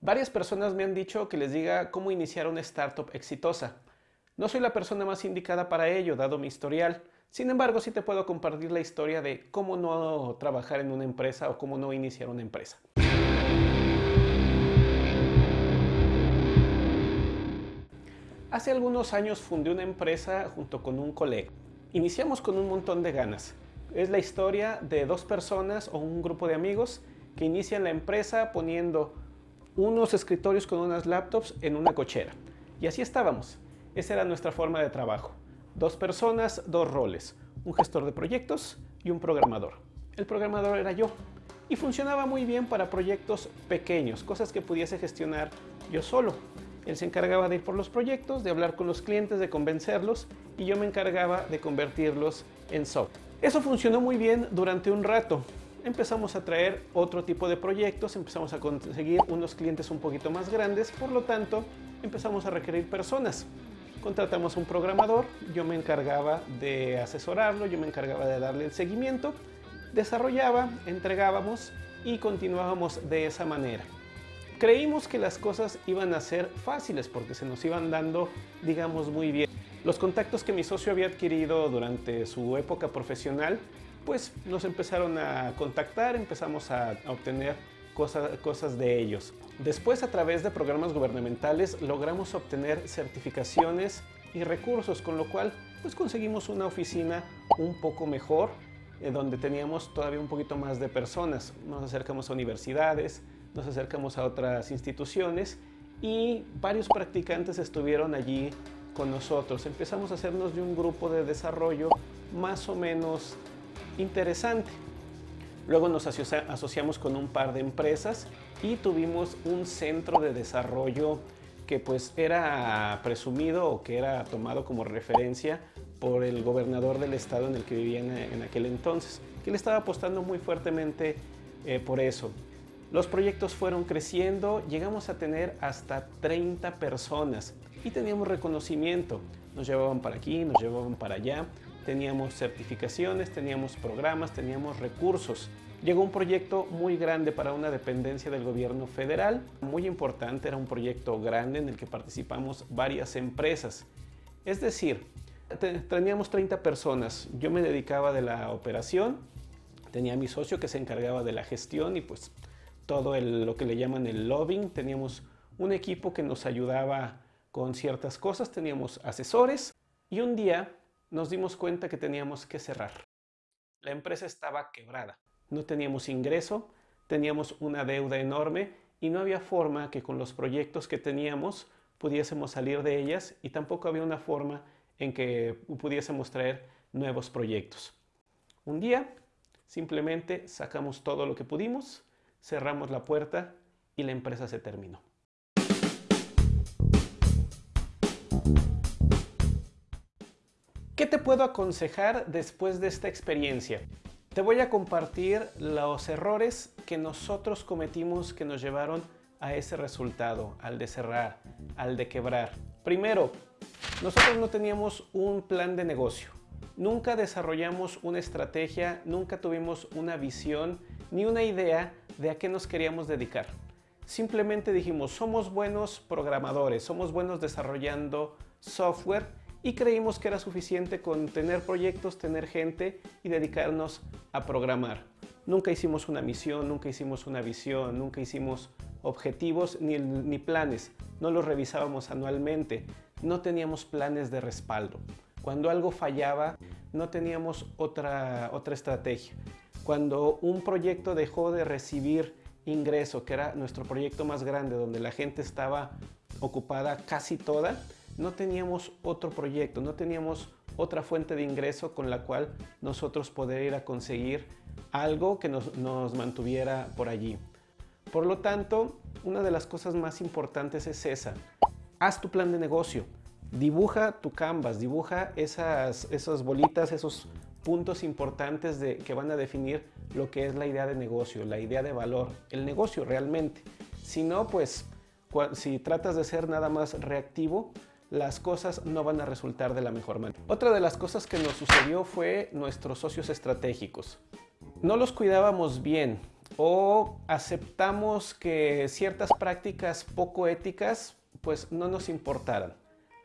Varias personas me han dicho que les diga cómo iniciar una startup exitosa. No soy la persona más indicada para ello, dado mi historial. Sin embargo, sí te puedo compartir la historia de cómo no trabajar en una empresa o cómo no iniciar una empresa. Hace algunos años fundé una empresa junto con un colega. Iniciamos con un montón de ganas. Es la historia de dos personas o un grupo de amigos que inician la empresa poniendo unos escritorios con unas laptops en una cochera. Y así estábamos. Esa era nuestra forma de trabajo. Dos personas, dos roles. Un gestor de proyectos y un programador. El programador era yo. Y funcionaba muy bien para proyectos pequeños, cosas que pudiese gestionar yo solo. Él se encargaba de ir por los proyectos, de hablar con los clientes, de convencerlos y yo me encargaba de convertirlos en software. Eso funcionó muy bien durante un rato, empezamos a traer otro tipo de proyectos, empezamos a conseguir unos clientes un poquito más grandes, por lo tanto empezamos a requerir personas. Contratamos un programador, yo me encargaba de asesorarlo, yo me encargaba de darle el seguimiento, desarrollaba, entregábamos y continuábamos de esa manera. Creímos que las cosas iban a ser fáciles porque se nos iban dando, digamos, muy bien. Los contactos que mi socio había adquirido durante su época profesional pues nos empezaron a contactar, empezamos a, obtener cosas, cosas de ellos. Después, a través de programas gubernamentales, logramos obtener certificaciones y recursos, con lo cual pues conseguimos una oficina un poco mejor, eh, donde teníamos todavía un poquito más de personas. Nos acercamos a universidades, nos acercamos a otras instituciones y varios practicantes estuvieron allí con nosotros. Empezamos a hacernos de un grupo de desarrollo más o menos interesante. Luego nos asociamos con un par de empresas y tuvimos un centro de desarrollo que pues era presumido o que era tomado como referencia por el gobernador del estado en el que vivía en, aquel entonces, que le estaba apostando muy fuertemente eh, por eso. Los proyectos fueron creciendo, llegamos a tener hasta 30 personas y teníamos reconocimiento. Nos llevaban para aquí, nos llevaban para allá teníamos certificaciones, teníamos programas, teníamos recursos. Llegó un proyecto muy grande para una dependencia del gobierno federal, muy importante, era un proyecto grande en el que participamos varias empresas. Es decir, teníamos 30 personas, yo me dedicaba de la operación, tenía mi socio que se encargaba de la gestión y pues todo lo que le llaman el lobbying, teníamos un equipo que nos ayudaba con ciertas cosas, teníamos asesores y un día nos dimos cuenta que teníamos que cerrar. La empresa estaba quebrada. No teníamos ingreso, teníamos una deuda enorme y no había forma que con los proyectos que teníamos pudiésemos salir de ellas y tampoco había una forma en que pudiésemos traer nuevos proyectos. Un día simplemente sacamos todo lo que pudimos, cerramos la puerta y la empresa se terminó. ¿Qué te puedo aconsejar después de esta experiencia? Te voy a compartir los errores que nosotros cometimos que nos llevaron a ese resultado, al de cerrar, al de quebrar. Primero, nosotros no teníamos un plan de negocio. Nunca desarrollamos una estrategia, nunca tuvimos una visión ni una idea de a qué nos queríamos dedicar. Simplemente dijimos, somos buenos programadores, somos buenos desarrollando software y creímos que era suficiente con tener proyectos, tener gente y dedicarnos a programar. Nunca hicimos una misión, nunca hicimos una visión, nunca hicimos objetivos ni, ni planes. No los revisábamos anualmente. No teníamos planes de respaldo. Cuando algo fallaba, no teníamos otra, otra estrategia. Cuando un proyecto dejó de recibir ingreso, que era nuestro proyecto más grande, donde la gente estaba ocupada casi toda, no teníamos otro proyecto, no teníamos otra fuente de ingreso con la cual nosotros poder ir a conseguir algo que nos, mantuviera por allí. Por lo tanto, una de las cosas más importantes es esa. Haz tu plan de negocio, dibuja tu canvas, dibuja esas, esas bolitas, esos puntos importantes de, que van a definir lo que es la idea de negocio, la idea de valor, el negocio realmente. Si no, pues si tratas de ser nada más reactivo, las cosas no van a resultar de la mejor manera. Otra de las cosas que nos sucedió fue nuestros socios estratégicos. No los cuidábamos bien. o aceptamos que ciertas prácticas poco éticas pues no nos importaran.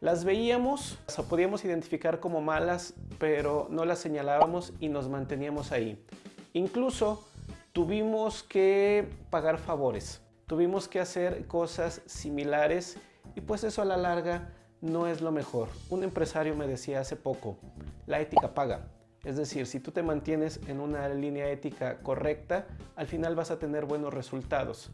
Las veíamos, las podíamos identificar como malas, pero no las señalábamos y nos manteníamos ahí. Incluso tuvimos que pagar favores, tuvimos que hacer cosas similares y pues eso a la larga no es lo mejor. Un empresario me decía hace poco, la ética paga. Es decir, si tú te mantienes en una línea ética correcta, al final vas a tener buenos resultados.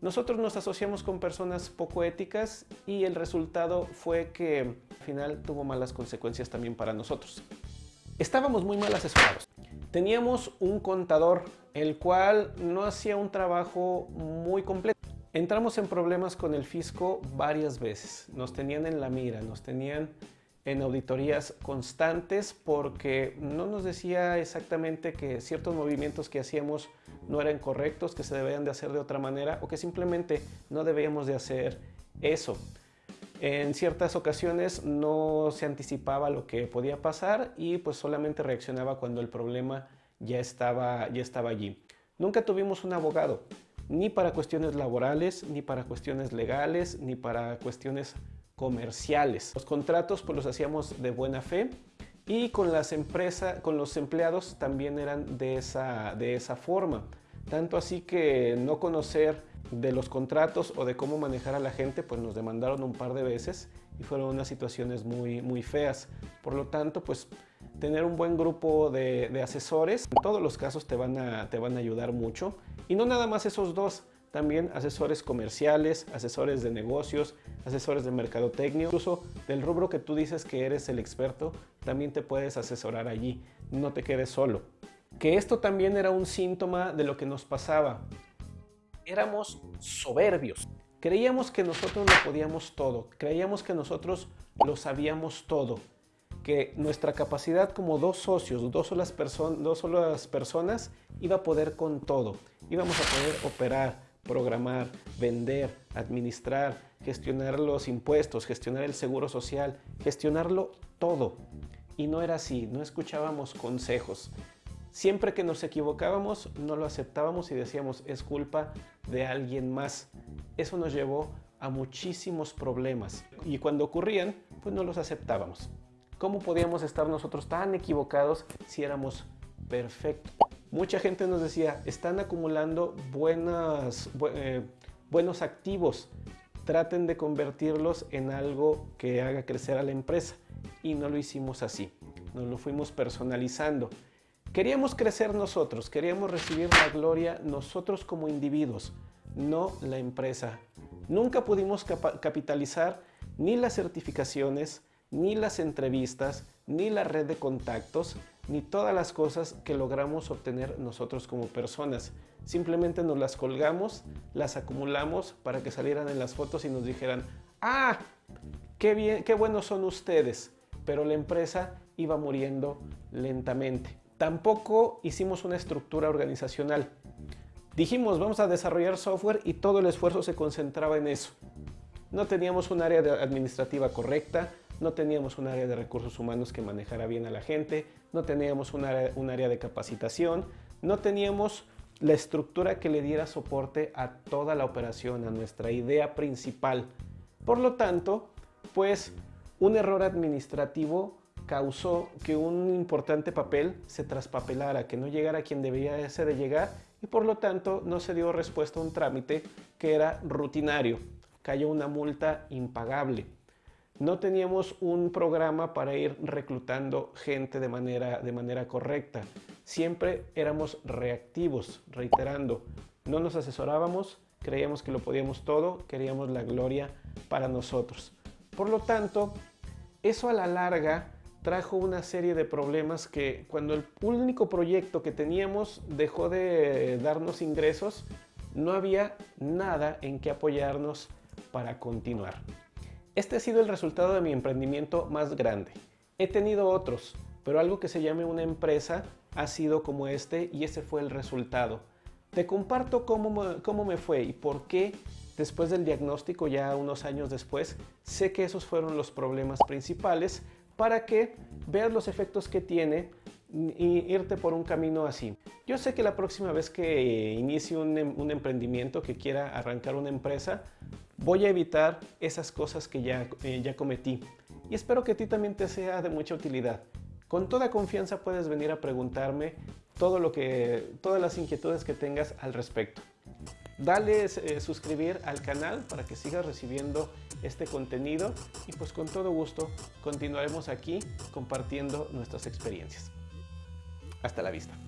Nosotros nos asociamos con personas poco éticas y el resultado fue que al final tuvo malas consecuencias también para nosotros. Estábamos muy mal asesorados. Teníamos un contador, el cual no hacía un trabajo muy completo. Entramos en problemas con el fisco varias veces. Nos tenían en la mira, nos tenían en auditorías constantes porque no nos decía exactamente que ciertos movimientos que hacíamos no eran correctos, que se debían de hacer de otra manera o que simplemente no debíamos de hacer eso. En ciertas ocasiones no se anticipaba lo que podía pasar y pues solamente reaccionaba cuando el problema ya estaba, ya estaba allí. Nunca tuvimos un abogado, ni para cuestiones laborales, ni para cuestiones legales, ni para cuestiones comerciales. Los contratos pues los hacíamos de buena fe y con las empresas, con los empleados también eran de esa, de esa forma. Tanto así que no conocer de los contratos o de cómo manejar a la gente, pues nos demandaron un par de veces y fueron unas situaciones muy, muy feas. Por lo tanto, pues tener un buen grupo de, asesores, en todos los casos te van, a, te van a ayudar mucho. Y no nada más esos dos, también asesores comerciales, asesores de negocios, asesores de mercadotecnia, incluso del rubro que tú dices que eres el experto, también te puedes asesorar allí, no te quedes solo. Que esto también era un síntoma de lo que nos pasaba. Éramos soberbios. Creíamos que nosotros lo podíamos todo, creíamos que nosotros lo sabíamos todo, que nuestra capacidad como dos socios, dos solas, dos solas personas, iba a poder con todo. Íbamos a poder operar, programar, vender, administrar, gestionar los impuestos, gestionar el seguro social, gestionarlo todo. Y no era así, no escuchábamos consejos. Siempre que nos equivocábamos, no lo aceptábamos y decíamos, es culpa de alguien más. Eso nos llevó a muchísimos problemas. Y cuando ocurrían, pues no los aceptábamos. ¿Cómo podíamos estar nosotros tan equivocados si éramos perfectos? Mucha gente nos decía, están acumulando buenas, eh, buenos activos, traten de convertirlos en algo que haga crecer a la empresa. Y no lo hicimos así, nos lo fuimos personalizando. Queríamos crecer nosotros, queríamos recibir la gloria nosotros como individuos, no la empresa. Nunca pudimos capitalizar ni las certificaciones, ni las entrevistas, ni la red de contactos, ni todas las cosas que logramos obtener nosotros como personas. Simplemente nos las colgamos, las acumulamos para que salieran en las fotos y nos dijeran, ¡ah! ¡Qué, bien, qué buenos son ustedes! Pero la empresa iba muriendo lentamente. Tampoco hicimos una estructura organizacional. Dijimos, vamos a desarrollar software y todo el esfuerzo se concentraba en eso. No teníamos un área administrativa correcta, no teníamos un área de recursos humanos que manejara bien a la gente, no teníamos un área, de capacitación, no teníamos la estructura que le diera soporte a toda la operación, a nuestra idea principal. Por lo tanto, pues un error administrativo causó que un importante papel se traspapelara, que no llegara a quien debía ser de llegar y por lo tanto no se dio respuesta a un trámite que era rutinario. Cayó una multa impagable no teníamos un programa para ir reclutando gente de manera, de manera correcta. Siempre éramos reactivos, reiterando. No nos asesorábamos, creíamos que lo podíamos todo, queríamos la gloria para nosotros. Por lo tanto, eso a la larga trajo una serie de problemas que cuando el único proyecto que teníamos dejó de darnos ingresos, no había nada en que apoyarnos para continuar. Este ha sido el resultado de mi emprendimiento más grande. He tenido otros, pero algo que se llame una empresa ha sido como este y ese fue el resultado. Te comparto cómo, cómo me fue y por qué después del diagnóstico, ya unos años después, sé que esos fueron los problemas principales para que veas los efectos que tiene y irte por un camino así. Yo sé que la próxima vez que inicie un, em, un, emprendimiento, que quiera arrancar una empresa, voy a evitar esas cosas que ya, eh, ya cometí. Y espero que a ti también te sea de mucha utilidad. Con toda confianza puedes venir a preguntarme todo lo que, todas las inquietudes que tengas al respecto. Dale eh, suscribir al canal para que sigas recibiendo este contenido y pues con todo gusto continuaremos aquí compartiendo nuestras experiencias. Hasta la vista.